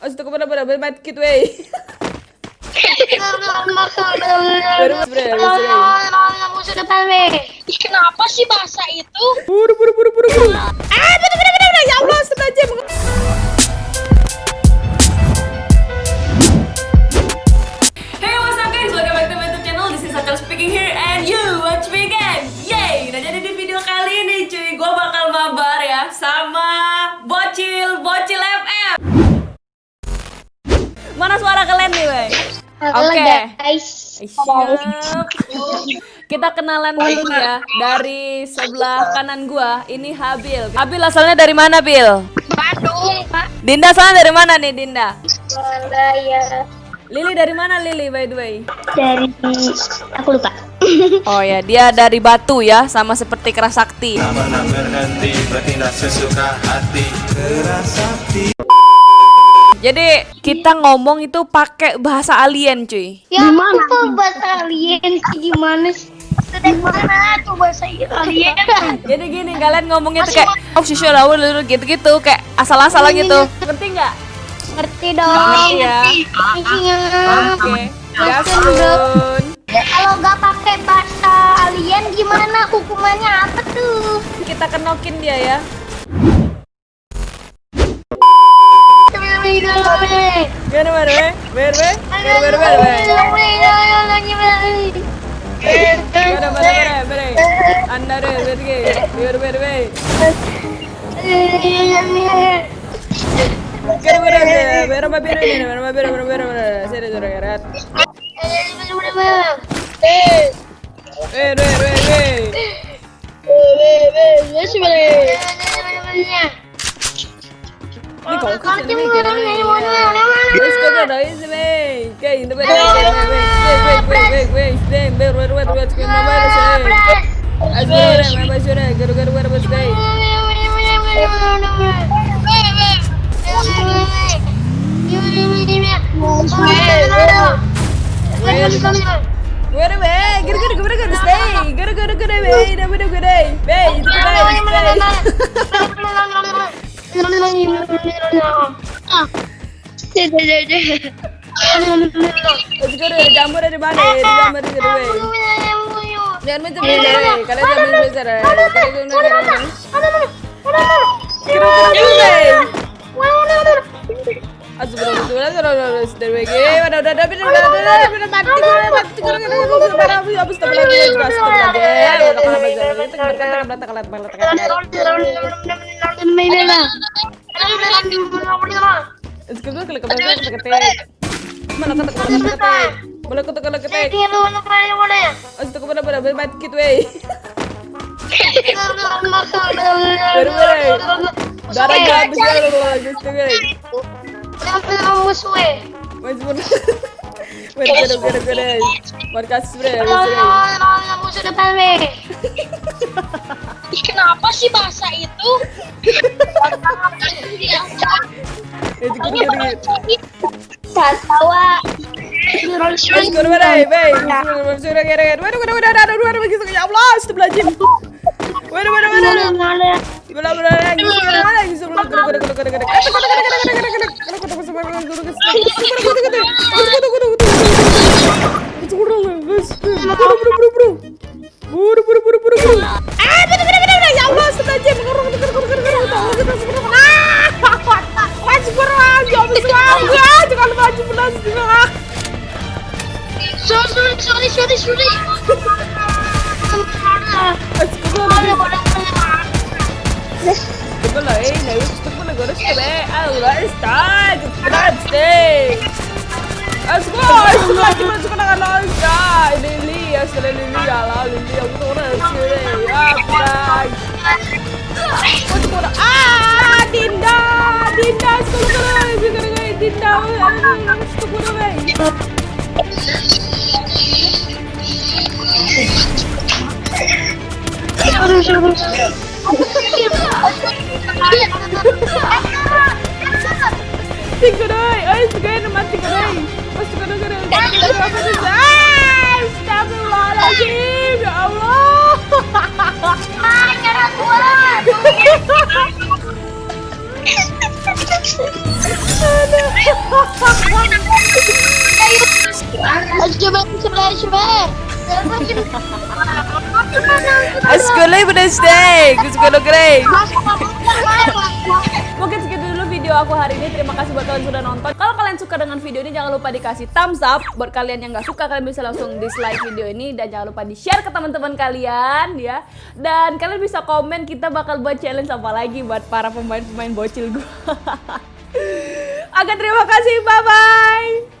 Astagfirullah, mati kit wey. Kenapa sih bahasa itu? Buru buru buru buru buru. Ah, bener bener bener bener. Ya Allah. Hey, what's up guys? Welcome back to my YouTube channel. This is Sakal speaking here and you watch me again. Mana suara kalian nih? Halo Oke. guys. Siap. Kita kenalan dulu ya dari sebelah kanan gua. Ini Habil. Habil asalnya dari mana, Bil? Bandung, Pak. Dinda asalnya dari mana nih, Dinda? Surabaya. Lili dari mana, Lili by the way? Dari aku lupa. Oh ya, dia dari Batu ya, sama seperti Kerasakti. Pernah berhenti bertindak sesuka hati Jadi kita ngomong itu pakai bahasa alien, cuy. Ya, gimana tuh bahasa alien sih gimana sih? Dari mana tuh bahasa alien? Jadi gini, kalian ngomongnya tuh kayak oh sih gitu-gitu, kayak asal-asalan gitu. Ngerti nggak? Ngerti dong. Ngerti ya. Iya. Oke. Gasun. Kalau nggak pakai bahasa alien gimana hukumannya apa tuh? Kita kenokin dia ya. Ber, Ini kok ke sini, weh, kira, weh. Wes, kok ada isi, weh? Kayak ini, weh, weh, weh, weh, weh, ber, ber, ber, ber, sekian nama ada, sih. Asgore, mama sore, garu, garu, garu, bos, weh. Gede, weh, gede, gede, gede, gede, stay. Gede, gede, gede, weh, dah, gede, gede. Weh, itu gede, stay. Itu dari jamur dari mana? Dari jamur dari mana? Jangan main ni jangan macam dari. Jangan Kenapa sih bahasa itu? Waduh waduh waduh waduh sorry, sorry, sorry. Estoy con la E, me gusta con la gorra que ve. Ahora está, grazie. Asgo, asgo, aquí me suena ganar ya. Lilia, se le lilia, la lilia, una hora de chile. Ya, frag. Ah, Dinda, Dinda, solo con la E, Dinda, Dinda, solo con la E. Segurei! Ai, segurei, não mata, segurei! Mas segurou, segurou, segurou, segurou, Ascolai Wednesday, Gusto Grey. Mungkin segitu dulu video aku hari ini. Terima kasih buat kalian sudah nonton. Kalau kalian suka dengan video ini, jangan lupa dikasih thumbs up. Buat kalian yang nggak suka, kalian bisa langsung dislike video ini dan jangan lupa di share ke teman-teman kalian ya. Dan kalian bisa komen kita bakal buat challenge apa lagi buat para pemain-pemain bocil gue. Oke, terima kasih. Bye bye.